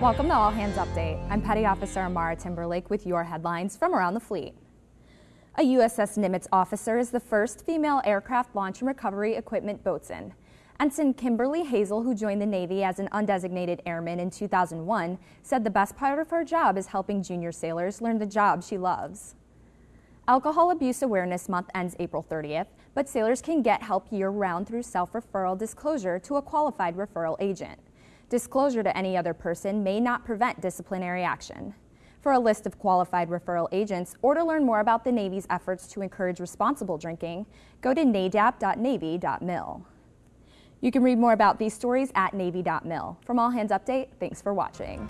Welcome to All Hands Update. I'm Petty Officer Amara Timberlake with your headlines from around the fleet. A USS Nimitz officer is the first female aircraft launch and recovery equipment boatswain. Ensign Kimberly Hazel, who joined the Navy as an undesignated airman in 2001, said the best part of her job is helping junior sailors learn the job she loves. Alcohol Abuse Awareness Month ends April 30th, but sailors can get help year-round through self-referral disclosure to a qualified referral agent. Disclosure to any other person may not prevent disciplinary action. For a list of qualified referral agents or to learn more about the Navy's efforts to encourage responsible drinking, go to nadap.navy.mil. You can read more about these stories at navy.mil. From All Hands Update, thanks for watching.